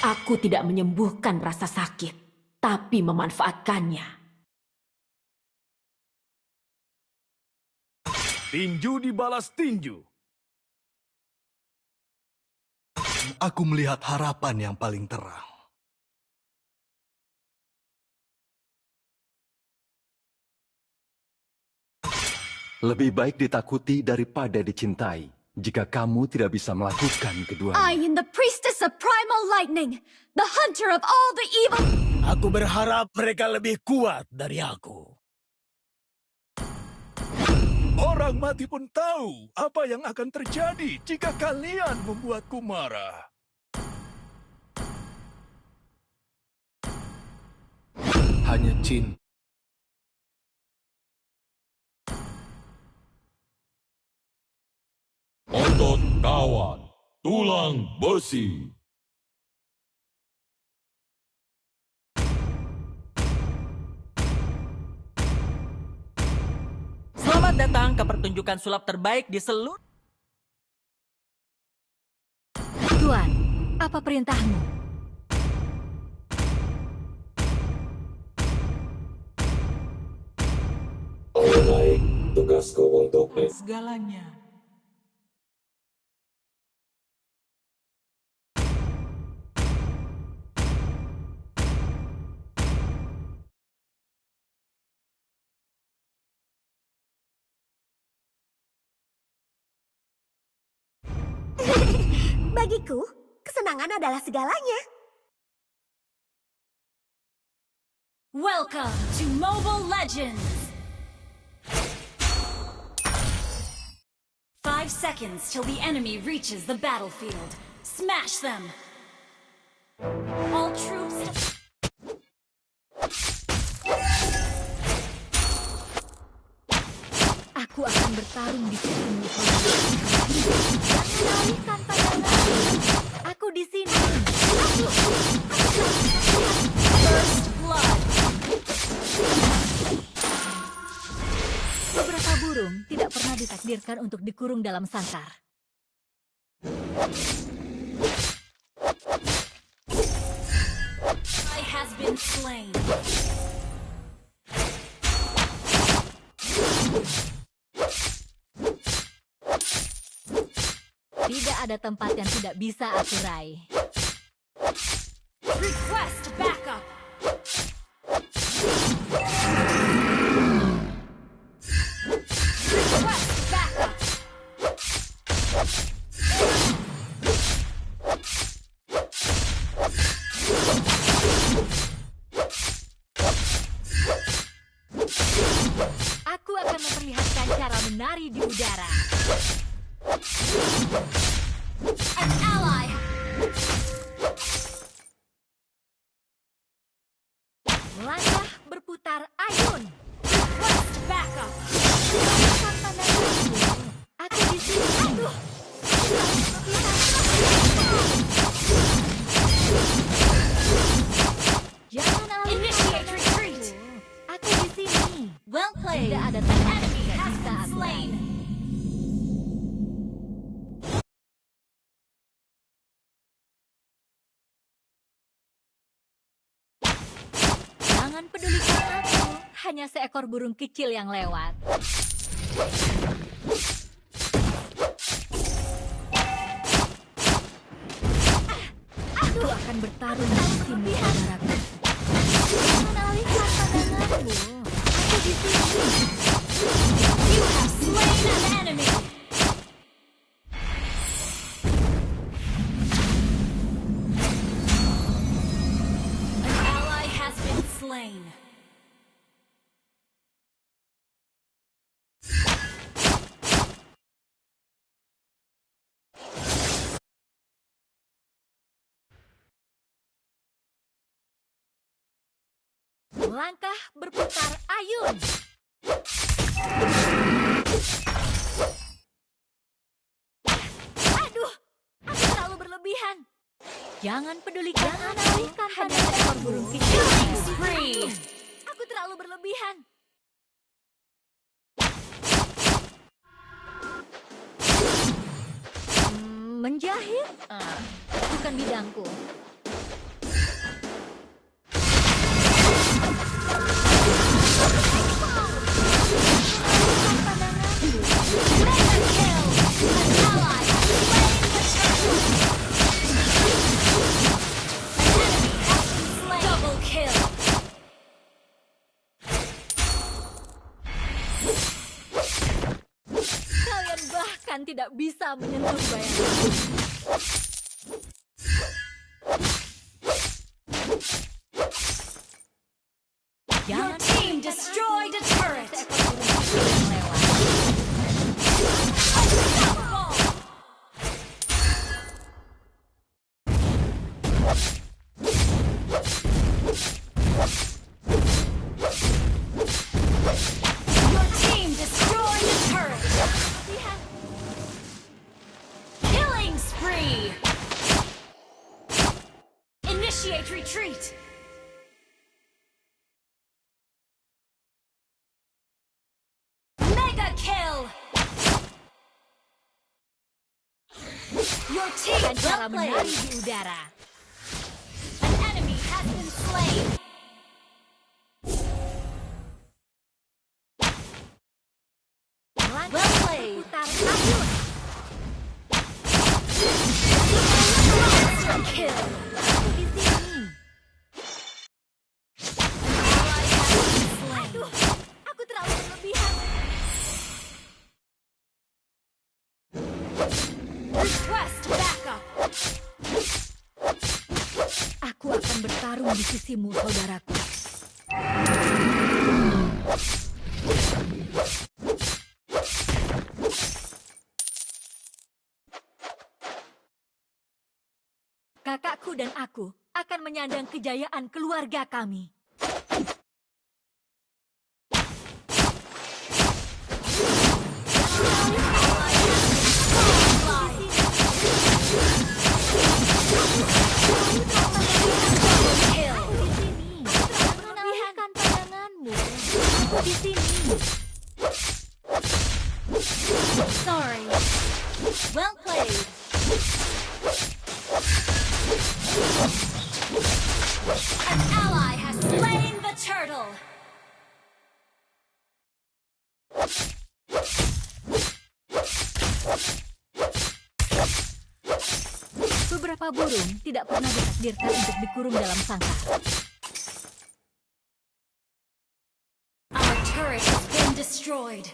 Aku tidak menyembuhkan rasa sakit, tapi memanfaatkannya. Tinju dibalas tinju. Aku melihat harapan yang paling terang. Lebih baik ditakuti daripada dicintai jika kamu tidak bisa melakukan I keduanya. am the priestess of primal lightning, the hunter of all the evil. Aku berharap mereka lebih kuat dari aku. Orang mati pun tahu apa yang akan terjadi jika kalian membuatku marah. Hanya cinta. Otot kawan, tulang besi. Selamat datang ke pertunjukan sulap terbaik di seluruh... Tuan, apa perintahmu? Baik tugasku untuk Segalanya. Bagiku, kesenangan adalah segalanya. Welcome to Mobile Legends! Five seconds till the enemy reaches the battlefield. Smash them! All troops... Aku akan bertarung di sisimu. Beberapa burung tidak pernah ditakdirkan untuk dikurung dalam sangkar. I has been slain. Tidak ada tempat yang tidak bisa aku raih. Request berputar ayun. Request backup! Aku di sini. Aduh. Jangan Initiate retreat! Aku di sini. Well played! Tidak ada enemy has been slain! Jangan pedulikan aku. Hanya seekor burung kecil yang lewat. Aku akan bertarung di sini, saudaraku. Jangan alihkan pandanganmu. Langkah berputar ayun. Aduh, aku terlalu berlebihan. Jangan pedulikan alihkan hanya seekor burung kecil. Aku terlalu berlebihan. Hmm, menjahit? Ah, bukan bidangku. Bahkan tidak bisa menyentuh bayanganku. Dan cara menari di udara. An enemy has been slain. Well played. kill. Aku di bertarung di sisimu, saudaraku. Kakakku dan aku akan menyandang kejayaan keluarga kami. An ally has slain the turtle. Beberapa burung tidak pernah ditakdirkan untuk dikurung dalam sangkar. Our turret has been destroyed.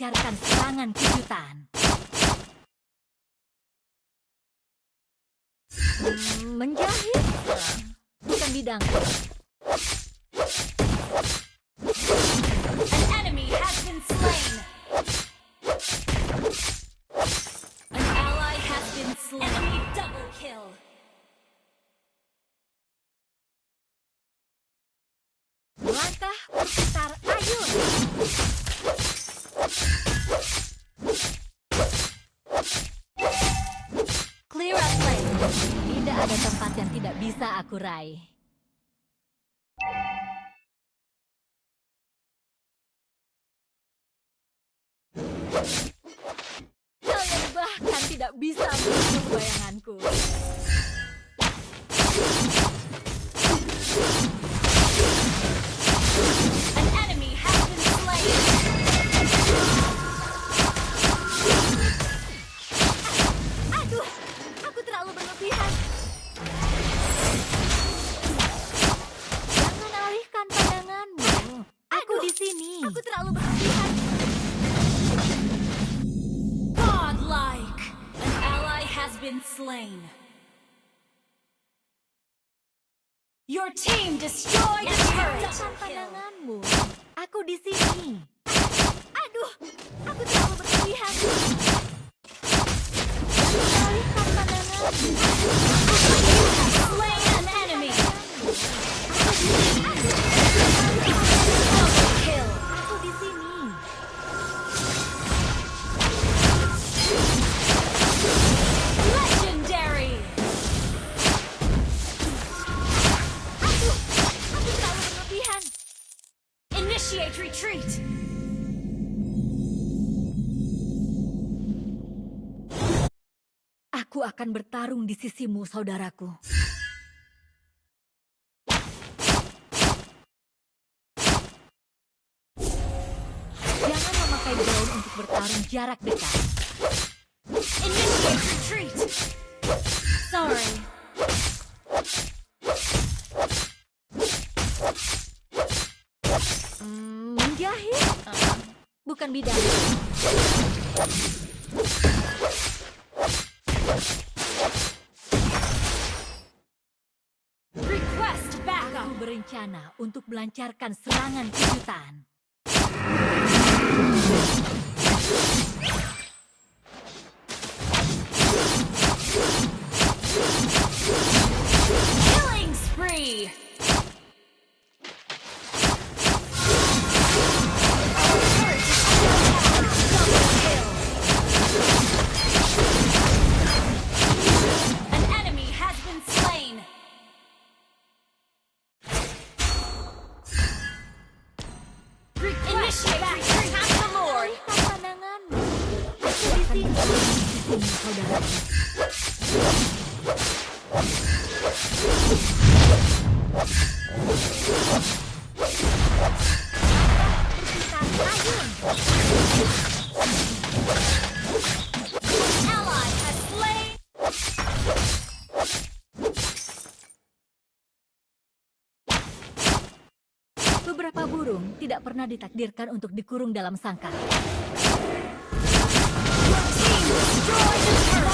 Melancarkan serangan kejutan. Hmm, menjahit? Bukan bidangku. Aku raih. Kalian bahkan tidak bisa menyentuh bayanganku. Slain. Your team destroyed a turret. Aku di sini. Initiate retreat! Aku akan bertarung di sisimu, saudaraku. Jangan memakai daun untuk bertarung jarak dekat. Initiate retreat! Sorry. Menjahit? Eh, bukan bidang. Request Aku backup. berencana untuk melancarkan serangan kejutan. Beberapa burung tidak pernah ditakdirkan untuk dikurung dalam sangkar. Destroy the turret.